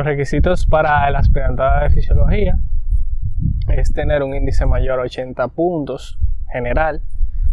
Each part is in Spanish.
Los requisitos para el aspirantado de fisiología es tener un índice mayor a 80 puntos general,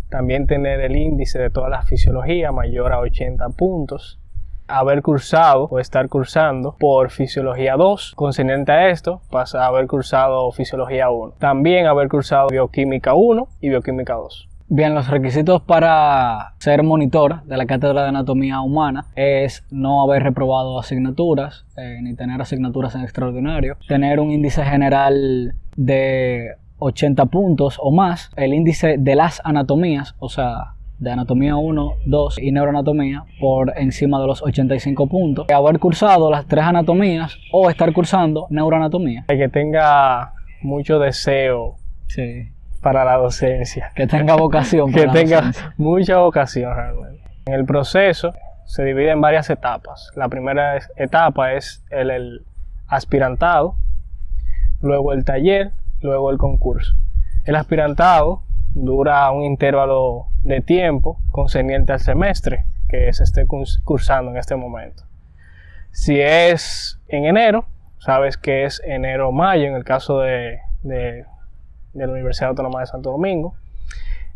también tener el índice de toda la fisiología mayor a 80 puntos, haber cursado o estar cursando por Fisiología 2. Concerniente a esto, pasa a haber cursado Fisiología 1. También haber cursado Bioquímica 1 y Bioquímica 2. Bien, los requisitos para ser monitor de la cátedra de anatomía humana es no haber reprobado asignaturas, eh, ni tener asignaturas en extraordinario, tener un índice general de 80 puntos o más, el índice de las anatomías, o sea, de anatomía 1, 2 y neuroanatomía por encima de los 85 puntos, haber cursado las tres anatomías o estar cursando neuroanatomía. Que tenga mucho deseo Sí, para la docencia. que tenga vocación. que para la tenga docencia. mucha vocación realmente. En el proceso se divide en varias etapas. La primera etapa es el, el aspirantado, luego el taller, luego el concurso. El aspirantado dura un intervalo de tiempo concerniente al semestre que se esté curs- cursando en este momento. Si es en enero, sabes que es enero-mayo en el caso de, de- de la Universidad Autónoma de Santo Domingo.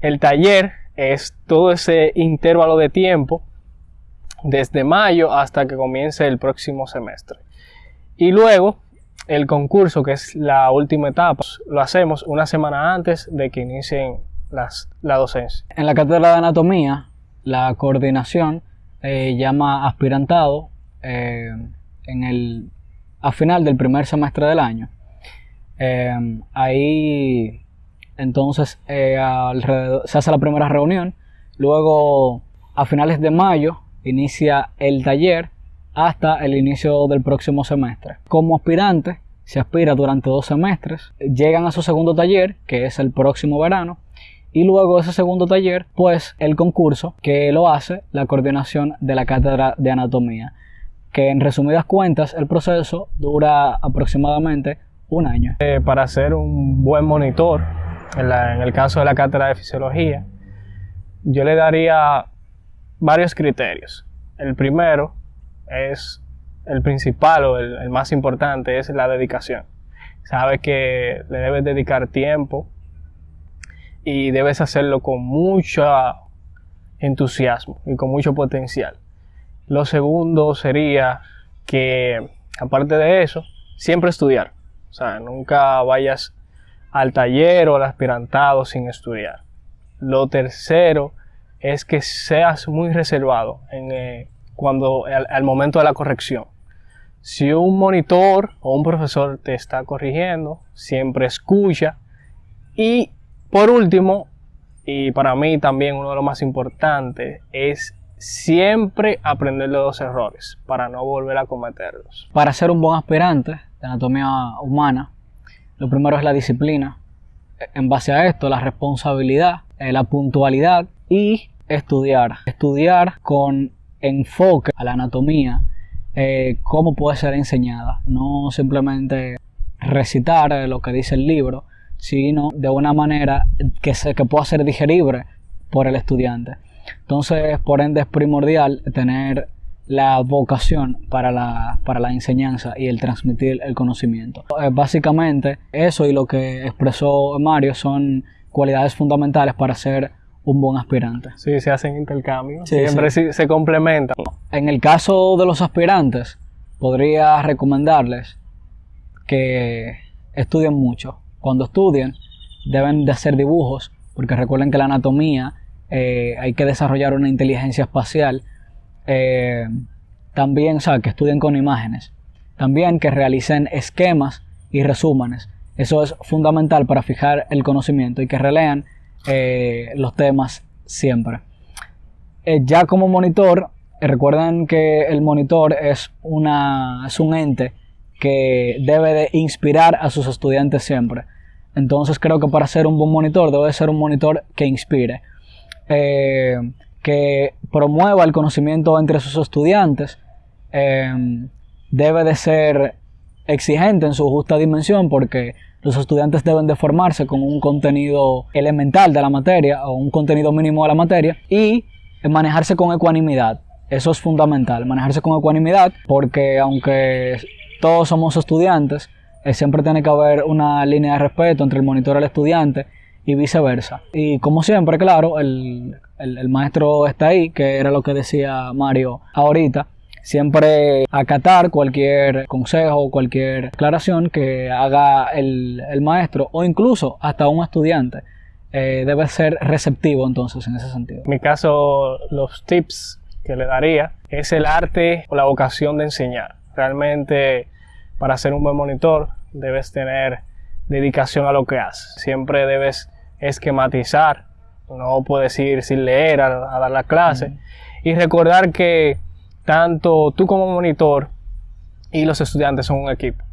El taller es todo ese intervalo de tiempo desde mayo hasta que comience el próximo semestre. Y luego el concurso, que es la última etapa, lo hacemos una semana antes de que inicien las, la docencia. En la cátedra de anatomía, la coordinación eh, llama aspirantado eh, en el, a final del primer semestre del año. Eh, ahí entonces eh, se hace la primera reunión, luego a finales de mayo inicia el taller hasta el inicio del próximo semestre. Como aspirante, se aspira durante dos semestres, llegan a su segundo taller, que es el próximo verano, y luego ese segundo taller, pues el concurso que lo hace la coordinación de la cátedra de anatomía, que en resumidas cuentas el proceso dura aproximadamente un año. Eh, para ser un buen monitor, en, el caso de la cátedra de fisiología, yo le daría varios criterios. El primero es el principal o el, el más importante, es la dedicación. Sabes que le debes dedicar tiempo y debes hacerlo con mucho entusiasmo y con mucho potencial. Lo segundo sería que, aparte de eso, siempre estudiar. O sea, nunca vayas al taller o al aspirantado sin estudiar. Lo tercero es que seas muy reservado en, eh, cuando, al, al momento de la corrección. Si un monitor o un profesor te está corrigiendo, siempre escucha. Y por último, y para mí también uno de los más importantes, es siempre aprender de los errores para no volver a cometerlos. Para ser un buen aspirante de anatomía humana, lo primero es la disciplina. En base a esto, la responsabilidad, eh, la puntualidad y estudiar. Estudiar con enfoque a la anatomía, eh, cómo puede ser enseñada. No simplemente recitar eh, lo que dice el libro, sino de una manera que, se, que pueda ser digerible por el estudiante. Entonces, por ende, es primordial tener la vocación para la, para la enseñanza y el transmitir el conocimiento. Eh, básicamente, eso y lo que expresó Mario son cualidades fundamentales para ser un buen aspirante. Sí, se hacen intercambios, Sí, siempre sí- se complementan. En el caso de los aspirantes, podría recomendarles que estudien mucho. Cuando estudien, deben de hacer dibujos, porque recuerden que la anatomía eh, hay que desarrollar una inteligencia espacial. Eh, también, o sea, que estudien con imágenes. También que realicen esquemas y resúmenes. Eso es fundamental para fijar el conocimiento y que relean eh, los temas siempre. Eh, ya como monitor, recuerden que el monitor es, una, es un ente que debe de inspirar a sus estudiantes siempre. Entonces creo que para ser un buen monitor debe ser un monitor que inspire, que promueva el conocimiento entre sus estudiantes, eh, debe de ser exigente en su justa dimensión porque los estudiantes deben de formarse con un contenido elemental de la materia o un contenido mínimo de la materia y manejarse con ecuanimidad. Eso es fundamental, manejarse con ecuanimidad porque aunque todos somos estudiantes, eh, siempre tiene que haber una línea de respeto entre el monitor y el estudiante y viceversa. Y como siempre, claro, el, el maestro está ahí, que era lo que decía Mario ahorita, siempre acatar cualquier consejo, cualquier aclaración que haga el, maestro o incluso hasta un estudiante. Eh, debe ser receptivo entonces en ese sentido. En mi caso, los tips que le daría es el arte o la vocación de enseñar. Realmente para ser un buen monitor debes tener dedicación a lo que haces. Siempre debes esquematizar, no puedes ir sin leer a, dar la clase y recordar que tanto tú como monitor y los estudiantes son un equipo.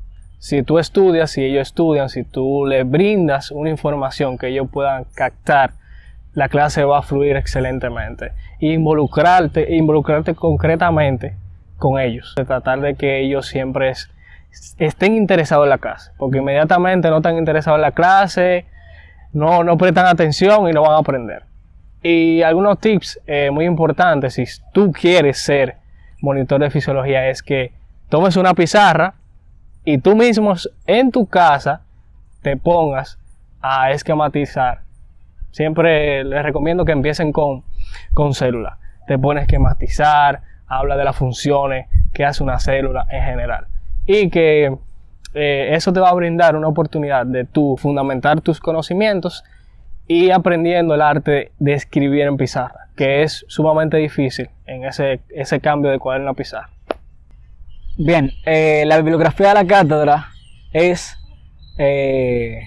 Si tú estudias, si ellos estudian, si tú les brindas una información que ellos puedan captar, la clase va a fluir excelentemente. involucrarte, involucrarte concretamente con ellos. De tratar de que ellos siempre estén interesados en la clase. Porque inmediatamente no están interesados en la clase, no, no prestan atención y no van a aprender. Y algunos tips eh, muy importantes si tú quieres ser monitor de fisiología es que tomes una pizarra y tú mismo en tu casa te pongas a esquematizar. Siempre les recomiendo que empiecen con, con células. Te pones a esquematizar, habla de las funciones que hace una célula en general. Y que eh, eso te va a brindar una oportunidad de tú fundamentar tus conocimientos y aprendiendo el arte de escribir en pizarra que es sumamente difícil en ese, ese cambio de cuaderno a pizarra. Bien, eh, la bibliografía de la cátedra es eh,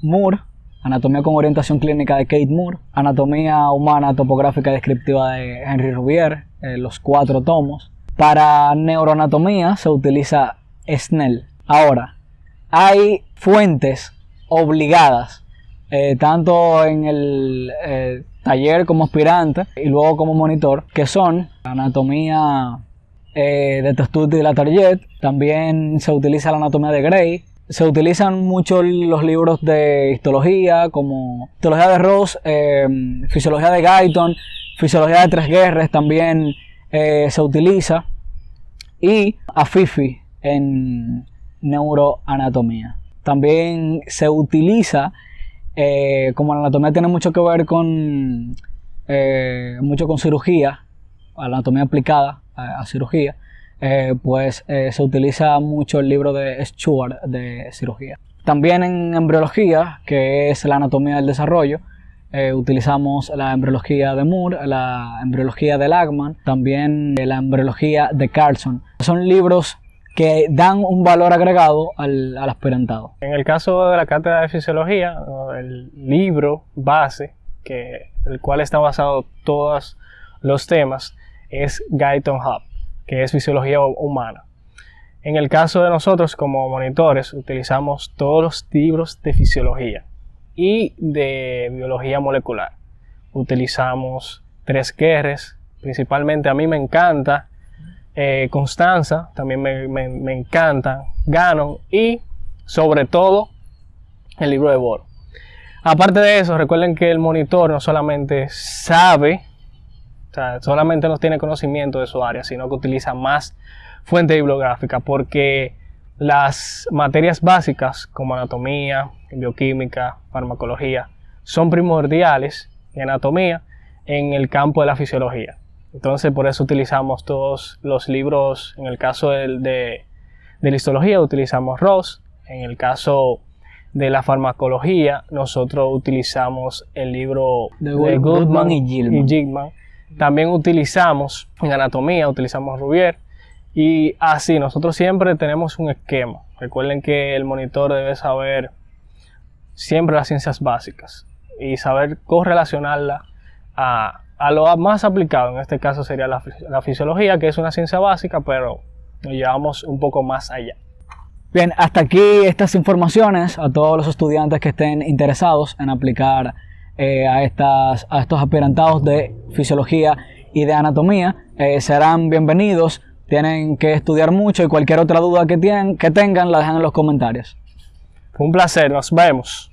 Moore, Anatomía con orientación clínica de Kate Moore, Anatomía humana topográfica descriptiva de Henry Rubier, eh, los cuatro tomos. Para neuroanatomía se utiliza Snell. Ahora, hay fuentes obligadas, tanto en el taller como aspirante y luego como monitor, que son anatomía eh, de Testudo y la Target, también se utiliza la anatomía de Gray, se utilizan mucho los libros de histología, como histología de Ross, eh, fisiología de Guyton, fisiología de Tres Guerras también eh, se utiliza, y AFIFI en neuroanatomía. También se utiliza eh, como la anatomía tiene mucho que ver con eh, mucho con cirugía, la anatomía aplicada a, cirugía, eh, pues se utiliza mucho el libro de Stuart de cirugía. También en embriología, que es la anatomía del desarrollo, utilizamos la embriología de Moore, la embriología de Lagman, también la embriología de Carlson. Son libros que dan un valor agregado al, aspirantado. En el caso de la cátedra de fisiología, el libro base, que, el cual está basado todos los temas, es Guyton Hub, que es fisiología humana. En el caso de nosotros como monitores, utilizamos todos los libros de fisiología y de biología molecular. Utilizamos tres Qrs, principalmente a mí me encanta eh, Constanza, también me, me, encantan, Ganon y sobre todo el libro de Boro. Aparte de eso, recuerden que el monitor no solamente sabe, o sea, solamente no tiene conocimiento de su área, sino que utiliza más fuente bibliográfica porque las materias básicas como anatomía, bioquímica, farmacología son primordiales en anatomía en el campo de la fisiología. Entonces por eso utilizamos todos los libros, en el caso de, de, la histología utilizamos Ross, en el caso de la farmacología nosotros utilizamos el libro de, Goodman, y Gilman. También utilizamos en anatomía, utilizamos Rubier y así nosotros siempre tenemos un esquema. Recuerden que el monitor debe saber siempre las ciencias básicas y saber correlacionarla a, a lo más aplicado, en este caso sería la, fisiología, que es una ciencia básica, pero nos llevamos un poco más allá. Bien, hasta aquí estas informaciones a todos los estudiantes que estén interesados en aplicar eh, a, estas, a estos aspirantados de fisiología y de anatomía. Eh, serán bienvenidos, tienen que estudiar mucho y cualquier otra duda que, tengan la dejan en los comentarios. Un placer, nos vemos.